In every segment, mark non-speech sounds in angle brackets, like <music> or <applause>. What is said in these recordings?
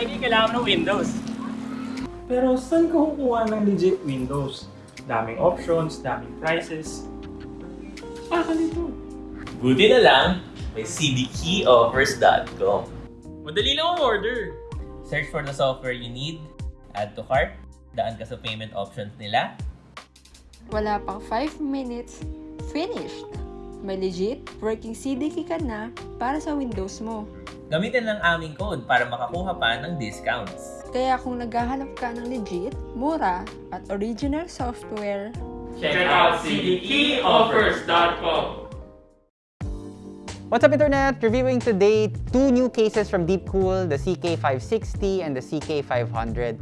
likely kailangan ng Windows. Pero saan ka kukuha ng legit Windows? Daming options, daming prices. Ah, nito. Buti na lang, may cdkeyoffers.com. Madali lang ang order. Search for the software you need, add to cart, daan ka sa payment options nila, Wala pang 5 minutes, finished! May legit working CDK ka na para sa Windows mo. Gamitin ang aming code para makakuha pa ng discounts. Kaya kung naghahanap ka ng legit, mura, at original software, Check out cdkeyoffers.com. What's up Internet? Reviewing today two new cases from Deepcool, the CK560 and the CK500.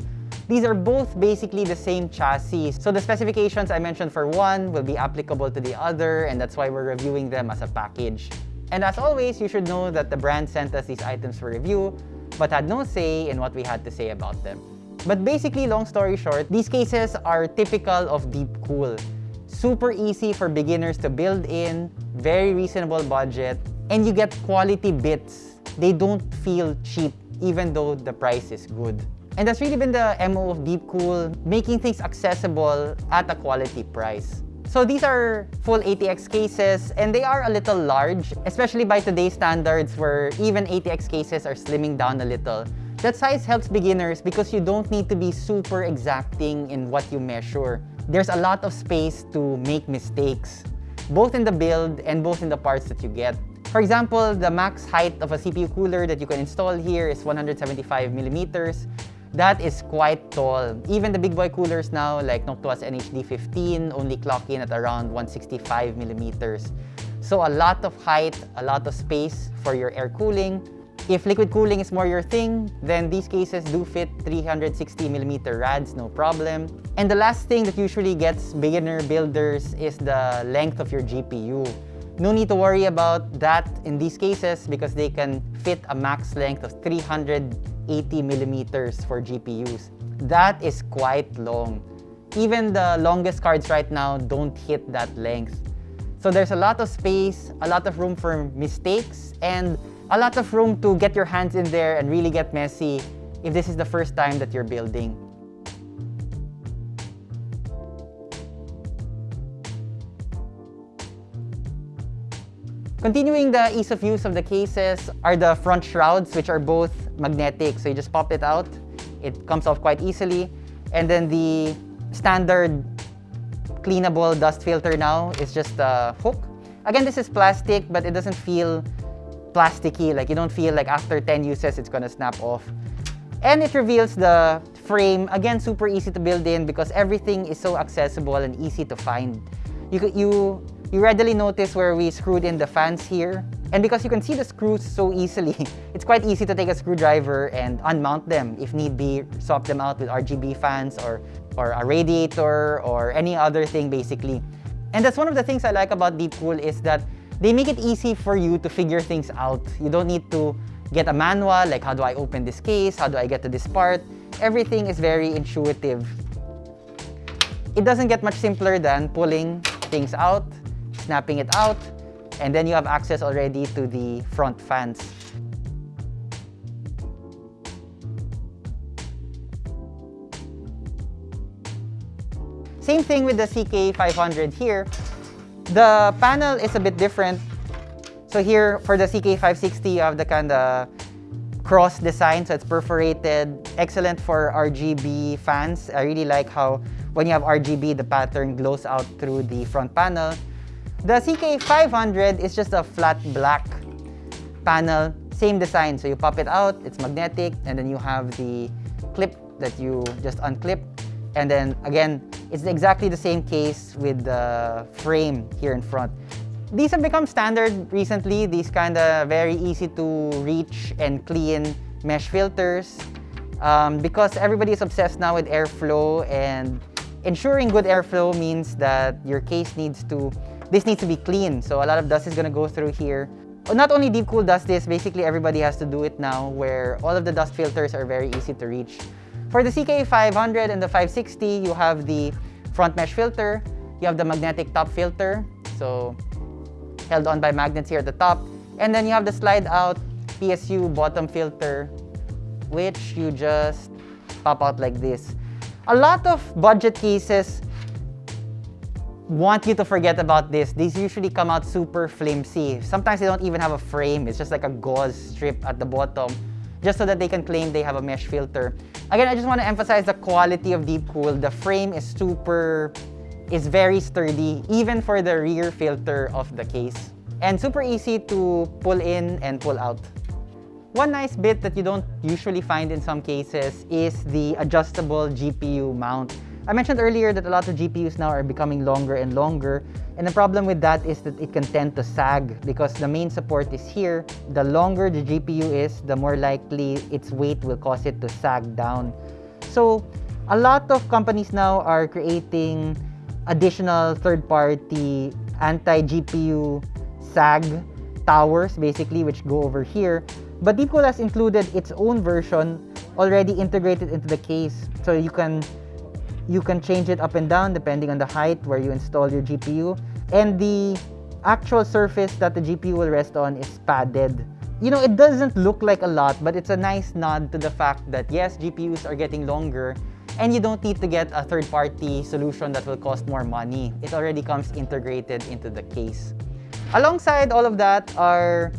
These are both basically the same chassis, so the specifications I mentioned for one will be applicable to the other and that's why we're reviewing them as a package. And as always, you should know that the brand sent us these items for review, but had no say in what we had to say about them. But basically, long story short, these cases are typical of Deepcool. Super easy for beginners to build in, very reasonable budget, and you get quality bits. They don't feel cheap, even though the price is good. And that's really been the MO of Deepcool, making things accessible at a quality price. So these are full ATX cases, and they are a little large, especially by today's standards where even ATX cases are slimming down a little. That size helps beginners because you don't need to be super exacting in what you measure. There's a lot of space to make mistakes, both in the build and both in the parts that you get. For example, the max height of a CPU cooler that you can install here is 175 millimeters. That is quite tall. Even the big boy coolers now, like Noctua's NH-D15, only clock in at around 165 millimeters. So a lot of height, a lot of space for your air cooling. If liquid cooling is more your thing, then these cases do fit 360 millimeter rads, no problem. And the last thing that usually gets beginner builders is the length of your GPU. No need to worry about that in these cases because they can fit a max length of 380 millimeters for GPUs. That is quite long. Even the longest cards right now don't hit that length. So there's a lot of space, a lot of room for mistakes, and a lot of room to get your hands in there and really get messy if this is the first time that you're building. Continuing the ease of use of the cases are the front shrouds, which are both magnetic. So you just pop it out. It comes off quite easily. And then the standard cleanable dust filter now is just a hook. Again, this is plastic, but it doesn't feel plasticky. Like you don't feel like after 10 uses, it's gonna snap off. And it reveals the frame. Again, super easy to build in because everything is so accessible and easy to find. You, you, you readily notice where we screwed in the fans here. And because you can see the screws so easily, <laughs> it's quite easy to take a screwdriver and unmount them. If need be, swap them out with RGB fans or, or a radiator or any other thing basically. And that's one of the things I like about Deepcool is that they make it easy for you to figure things out. You don't need to get a manual, like how do I open this case, how do I get to this part. Everything is very intuitive. It doesn't get much simpler than pulling things out, snapping it out, and then you have access already to the front fans. Same thing with the CK500 here. The panel is a bit different. So here, for the CK560, you have the kind of cross design, so it's perforated. Excellent for RGB fans. I really like how when you have RGB, the pattern glows out through the front panel. The CK500 is just a flat black panel, same design. So you pop it out, it's magnetic, and then you have the clip that you just unclip. And then again, it's exactly the same case with the frame here in front. These have become standard recently, these kind of very easy to reach and clean mesh filters um, because everybody is obsessed now with airflow and ensuring good airflow means that your case needs to, this needs to be clean. So a lot of dust is gonna go through here. Not only Deepcool does this, basically everybody has to do it now where all of the dust filters are very easy to reach. For the CK500 and the 560, you have the front mesh filter, you have the magnetic top filter, so held on by magnets here at the top, and then you have the slide out PSU bottom filter which you just pop out like this. A lot of budget cases want you to forget about this. These usually come out super flimsy. Sometimes they don't even have a frame. It's just like a gauze strip at the bottom just so that they can claim they have a mesh filter. Again, I just want to emphasize the quality of Deepcool. The frame is super, is very sturdy, even for the rear filter of the case. And super easy to pull in and pull out. One nice bit that you don't usually find in some cases is the adjustable GPU mount. I mentioned earlier that a lot of GPUs now are becoming longer and longer. And the problem with that is that it can tend to sag because the main support is here. The longer the GPU is, the more likely its weight will cause it to sag down. So a lot of companies now are creating additional third-party anti-GPU sag towers, basically, which go over here. But Deepcool has included its own version already integrated into the case. So you can you can change it up and down depending on the height where you install your GPU. And the actual surface that the GPU will rest on is padded. You know, it doesn't look like a lot, but it's a nice nod to the fact that yes, GPUs are getting longer and you don't need to get a third-party solution that will cost more money. It already comes integrated into the case. Alongside all of that are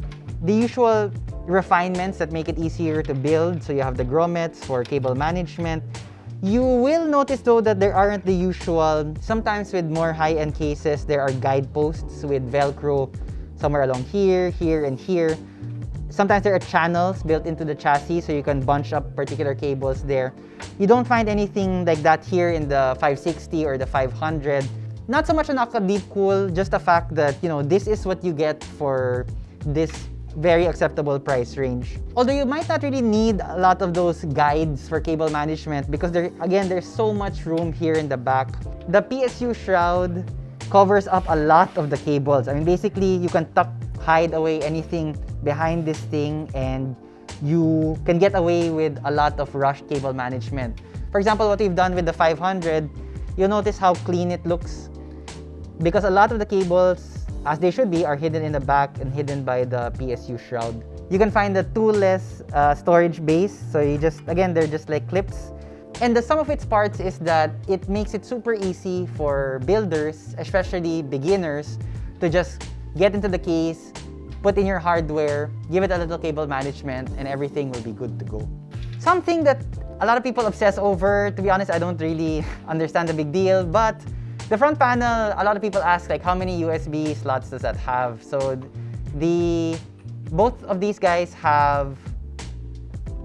the usual refinements that make it easier to build. So you have the grommets for cable management, you will notice though that there aren't the usual, sometimes with more high-end cases, there are guideposts with Velcro somewhere along here, here, and here. Sometimes there are channels built into the chassis so you can bunch up particular cables there. You don't find anything like that here in the 560 or the 500. Not so much an Aqua Deepcool, just the fact that, you know, this is what you get for this very acceptable price range. Although you might not really need a lot of those guides for cable management because there, again, there's so much room here in the back. The PSU shroud covers up a lot of the cables. I mean, basically, you can tuck, hide away anything behind this thing and you can get away with a lot of rush cable management. For example, what we've done with the 500, you'll notice how clean it looks because a lot of the cables as they should be, are hidden in the back and hidden by the PSU shroud. You can find the toolless uh, storage base. So you just, again, they're just like clips. And the sum of its parts is that it makes it super easy for builders, especially beginners, to just get into the case, put in your hardware, give it a little cable management, and everything will be good to go. Something that a lot of people obsess over, to be honest, I don't really <laughs> understand the big deal, but the front panel, a lot of people ask like how many USB slots does that have? So the both of these guys have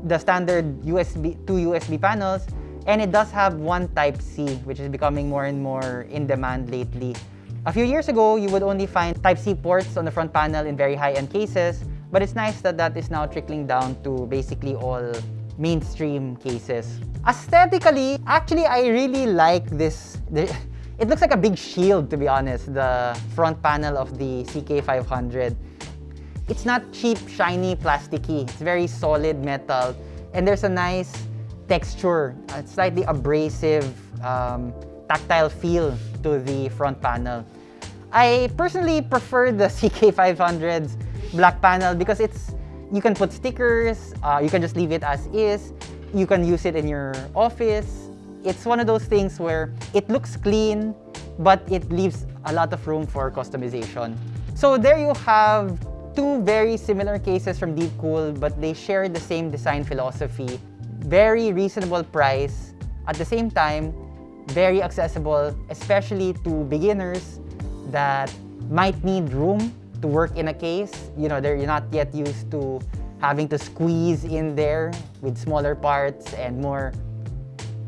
the standard USB two USB panels and it does have one type C which is becoming more and more in demand lately. A few years ago, you would only find type C ports on the front panel in very high-end cases, but it's nice that that is now trickling down to basically all mainstream cases. Aesthetically, actually I really like this it looks like a big shield, to be honest, the front panel of the CK500. It's not cheap, shiny, plasticky. It's very solid metal. And there's a nice texture, a slightly abrasive, um, tactile feel to the front panel. I personally prefer the <laughs> CK500's black panel because it's you can put stickers, uh, you can just leave it as is, you can use it in your office, it's one of those things where it looks clean, but it leaves a lot of room for customization. So there you have two very similar cases from Deepcool, but they share the same design philosophy. Very reasonable price. At the same time, very accessible, especially to beginners that might need room to work in a case. You know, they're not yet used to having to squeeze in there with smaller parts and more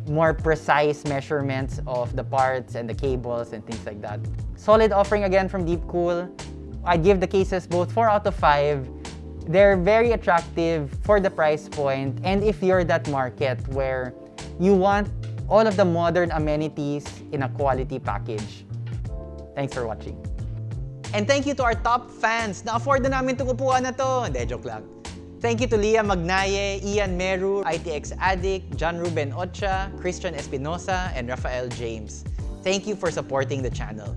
more precise measurements of the parts and the cables and things like that. Solid offering again from Deepcool. I give the cases both 4 out of 5. They're very attractive for the price point and if you're that market where you want all of the modern amenities in a quality package. Thanks for watching. And thank you to our top fans na afford na namin itong upuan na to. Hindi, joke lang. Thank you to Leah Magnaye, Ian Meru, ITX Addict, John Ruben Ocha, Christian Espinosa, and Rafael James. Thank you for supporting the channel.